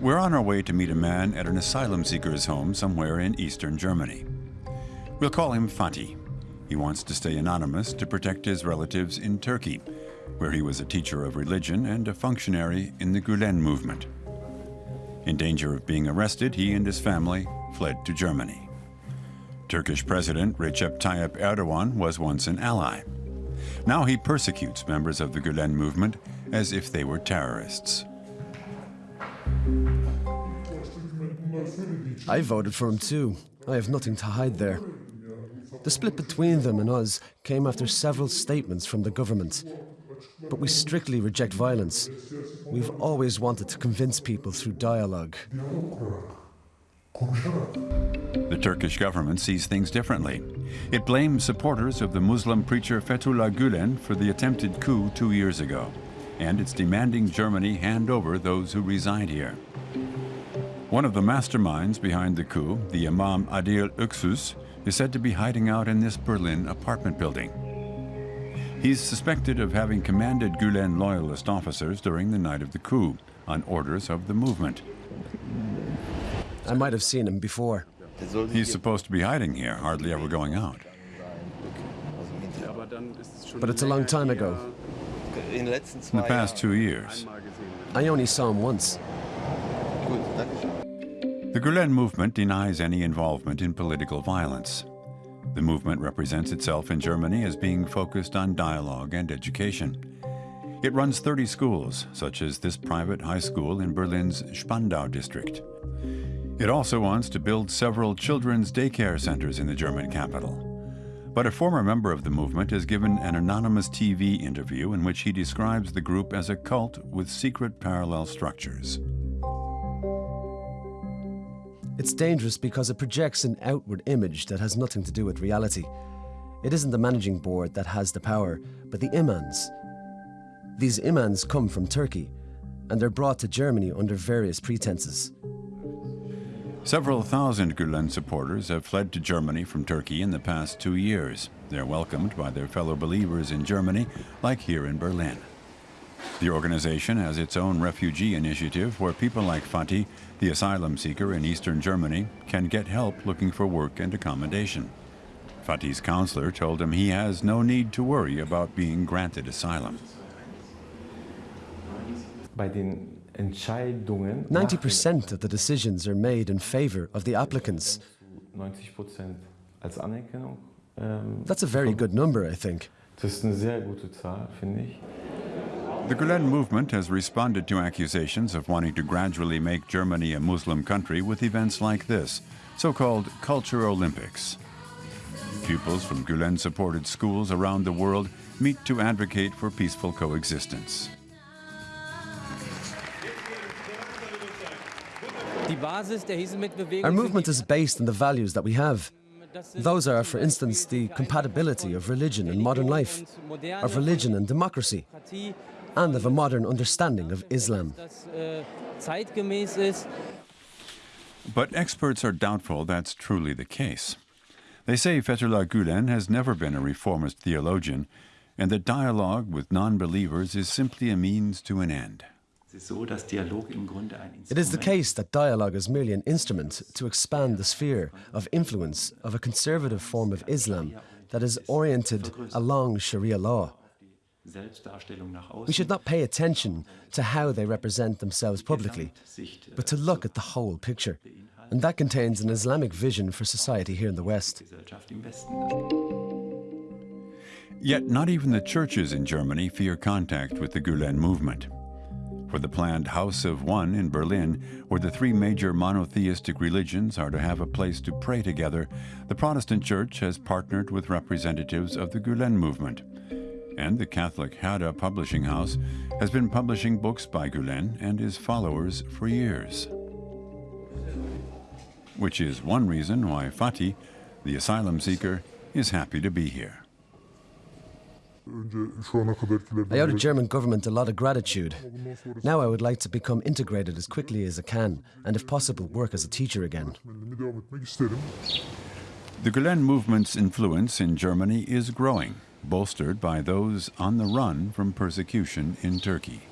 We're on our way to meet a man at an asylum seeker's home somewhere in eastern Germany. We'll call him Fatih. He wants to stay anonymous to protect his relatives in Turkey, where he was a teacher of religion and a functionary in the Gulen movement. In danger of being arrested, he and his family fled to Germany. Turkish President Recep Tayyip Erdogan was once an ally. Now he persecutes members of the Gulen movement as if they were terrorists. I voted for him too. I have nothing to hide there. The split between them and us came after several statements from the government. But we strictly reject violence. We've always wanted to convince people through dialogue. The Turkish government sees things differently. It blames supporters of the Muslim preacher Fethullah Gulen for the attempted coup two years ago, and it's demanding Germany hand over those who reside here. One of the masterminds behind the coup, the Imam Adil Öksüz, is said to be hiding out in this Berlin apartment building. He's suspected of having commanded Gulen loyalist officers during the night of the coup, on orders of the movement. I might have seen him before. He's supposed to be hiding here, hardly ever going out. But it's a long time ago. In the past two years. I only saw him once. The Gulen movement denies any involvement in political violence. The movement represents itself in Germany as being focused on dialogue and education. It runs 30 schools, such as this private high school in Berlin's Spandau district. It also wants to build several children's daycare centers in the German capital. But a former member of the movement has given an anonymous TV interview in which he describes the group as a cult with secret parallel structures. It's dangerous because it projects an outward image that has nothing to do with reality. It isn't the managing board that has the power, but the imams. These imams come from Turkey, and they're brought to Germany under various pretenses. Several thousand Gulen supporters have fled to Germany from Turkey in the past two years. They're welcomed by their fellow believers in Germany, like here in Berlin. The organization has its own refugee initiative where people like Fatih, the asylum seeker in eastern Germany, can get help looking for work and accommodation. Fatih's counselor told him he has no need to worry about being granted asylum. By the 90% of the decisions are made in favor of the applicants. That's a very good number, I think. The Gulen movement has responded to accusations of wanting to gradually make Germany a Muslim country with events like this, so-called Culture Olympics. Pupils from Gulen-supported schools around the world meet to advocate for peaceful coexistence. Our movement is based on the values that we have. Those are, for instance, the compatibility of religion and modern life, of religion and democracy, and of a modern understanding of Islam. But experts are doubtful that's truly the case. They say Fethullah Gulen has never been a reformist theologian, and that dialogue with non-believers is simply a means to an end. It is the case that dialogue is merely an instrument to expand the sphere of influence of a conservative form of Islam that is oriented along Sharia law. We should not pay attention to how they represent themselves publicly, but to look at the whole picture. And that contains an Islamic vision for society here in the West. Yet not even the churches in Germany fear contact with the Gulen movement for the planned House of One in Berlin, where the three major monotheistic religions are to have a place to pray together, the Protestant Church has partnered with representatives of the Gulen movement. And the Catholic Herder Publishing House has been publishing books by Gulen and his followers for years. Which is one reason why Fatih, the asylum seeker, is happy to be here. I owe the German government a lot of gratitude. Now I would like to become integrated as quickly as I can, and if possible, work as a teacher again. The Gulen movement's influence in Germany is growing, bolstered by those on the run from persecution in Turkey.